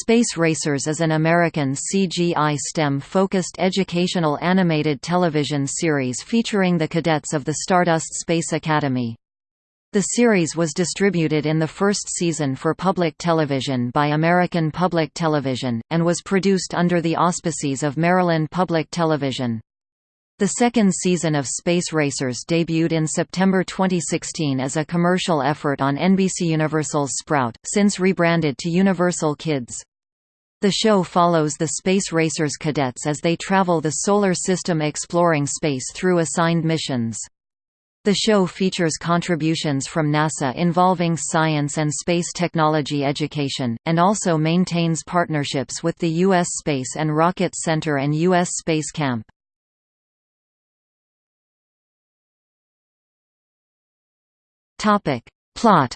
Space Racers is an American CGI STEM-focused educational animated television series featuring the cadets of the Stardust Space Academy. The series was distributed in the first season for public television by American Public Television, and was produced under the auspices of Maryland Public Television. The second season of Space Racers debuted in September 2016 as a commercial effort on NBC Universal's Sprout, since rebranded to Universal Kids. The show follows the Space Racers cadets as they travel the Solar System exploring space through assigned missions. The show features contributions from NASA involving science and space technology education, and also maintains partnerships with the U.S. Space and Rocket Center and U.S. Space Camp. Plot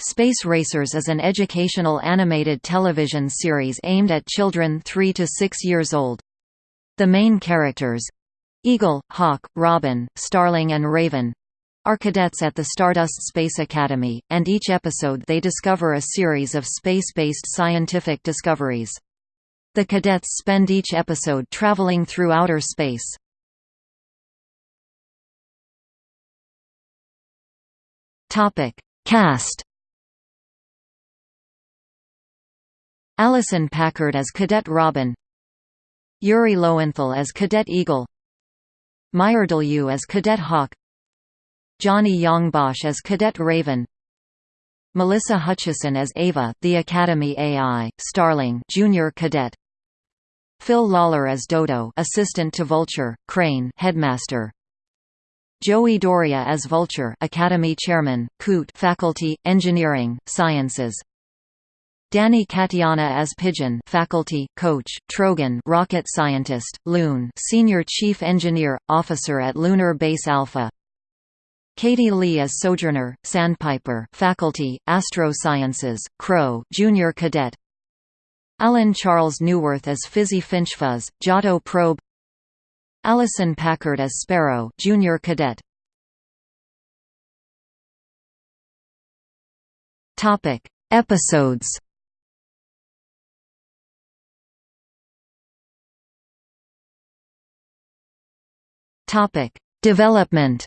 Space Racers is an educational animated television series aimed at children 3 to 6 years old. The main characters, Eagle, Hawk, Robin, Starling and Raven are cadets at the Stardust Space Academy, and each episode they discover a series of space-based scientific discoveries. The cadets spend each episode traveling through outer space. Cast Allison Packard as Cadet Robin Yuri Lowenthal as Cadet Eagle Meyerdahl as Cadet Hawk Johnny Yong Bosch as Cadet Raven Melissa Hutchison as Ava, the Academy AI, Starling Junior Cadet Phil Lawler as Dodo assistant to Vulture, Crane headmaster Joey D'Auria as Vulture Academy Chairman, Coot Faculty, Engineering, Sciences. Danny Katiana as Pigeon faculty, coach, Trogon rocket scientist, Loon senior chief engineer, officer at Lunar Base Alpha. Katie Leigh as Sojourner, Sandpiper faculty, Astro Sciences, Crow junior cadet. Alan Charles Neuwirth as Fizzy Finchfuzz, Giotto Probe Allison Packard as Sparrow junior cadet Topic: Episodes Topic: Development.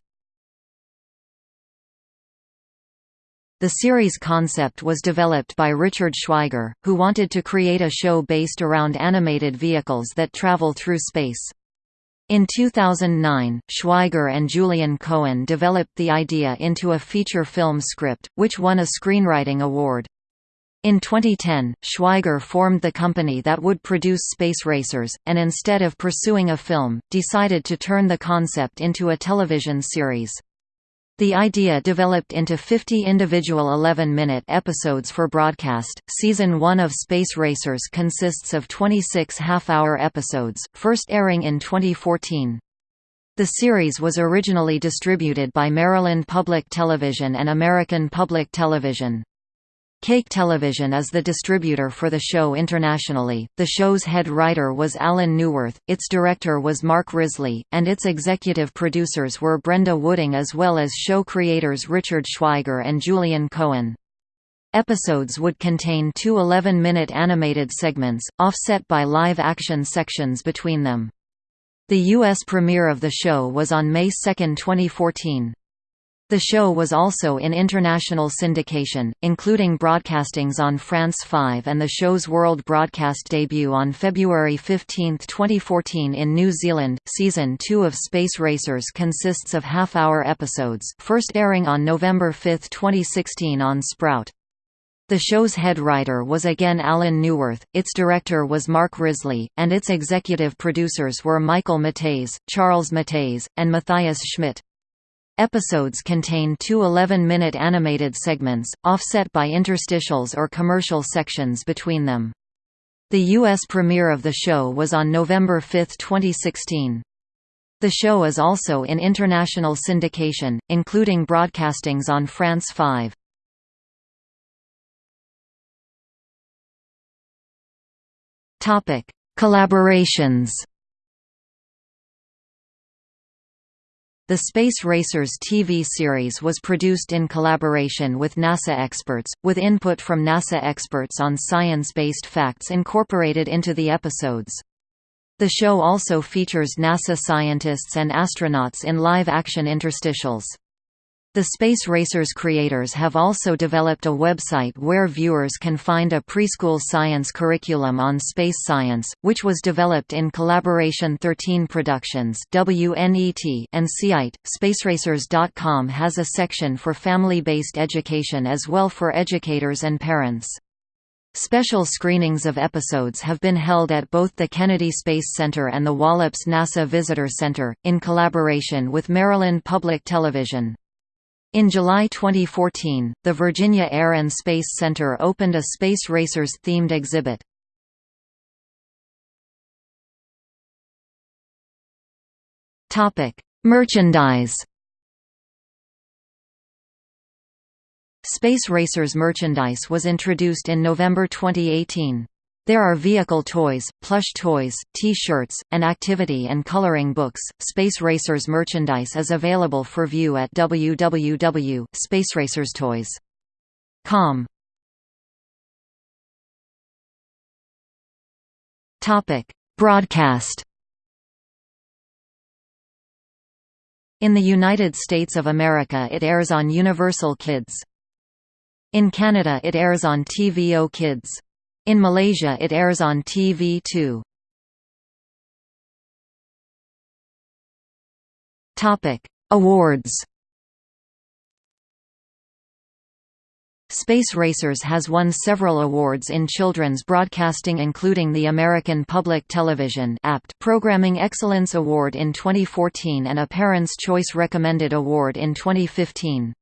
The series concept was developed by Richard Schweiger, who wanted to create a show based around animated vehicles that travel through space. In 2009, Schweiger and Julian Cohen developed the idea into a feature film script, which won a screenwriting award. In 2010, Schweiger formed the company that would produce Space Racers, and instead of pursuing a film, decided to turn the concept into a television series. The idea developed into 50 individual 11-minute episodes for broadcast. Season 1 of Space Racers consists of 26 half-hour episodes, first airing in 2014. The series was originally distributed by Maryland Public Television and American Public Television. Cake Television is the distributor for the show internationally. The show's head writer was Alan Neuwirth, its director was Mark Risley, and its executive producers were Brenda Wooding as well as show creators Richard Schweiger and Julian Cohen. Episodes would contain two 11-minute animated segments, offset by live-action sections between them. The U.S. premiere of the show was on May 2, 2014. The show was also in international syndication, including broadcastings on France 5 and the show's world broadcast debut on February 15, 2014 in New Zealand. Season 2 of Space Racers consists of half-hour episodes, first airing on November 5, 2016 on Sprout. The show's head writer was again Alan Neuwirth, its director was Mark Risley, and its executive producers were Michael Matthaes, Charles Matthaes, and Matthias Schmidt. Episodes contain two 11-minute animated segments, offset by interstitials or commercial sections between them. The U.S. premiere of the show was on November 5, 2016. The show is also in international syndication, including broadcastings on France 5. Collaborations The Space Racers TV series was produced in collaboration with NASA experts, with input from NASA experts on science-based facts incorporated into the episodes. The show also features NASA scientists and astronauts in live-action interstitials. The Space Racers creators have also developed a website where viewers can find a preschool science curriculum on space science, which was developed in collaboration 13 Productions WNET and SEAIT. Spaceracers.com has a section for family-based education as well for educators and parents. Special screenings of episodes have been held at both the Kennedy Space Center and the Wallops NASA Visitor Center, in collaboration with Maryland Public Television. In July 2014, the Virginia Air and Space Center opened a Space Racers themed exhibit. Topic: Merchandise. Space Racers merchandise was introduced in November 2018. There are vehicle toys, plush toys, T-shirts, and activity and coloring books. Space Racers merchandise is available for view at www.spaceracerstoys.com. Topic: Broadcast. In the United States of America it airs on Universal Kids. In Canada it airs on TVO Kids. In Malaysia it airs on TV2. Topic: Awards. Space Racers has won several awards in children's broadcasting including the American Public Television APT Programming Excellence Award in 2014 and a Parents' Choice Recommended Award in 2015.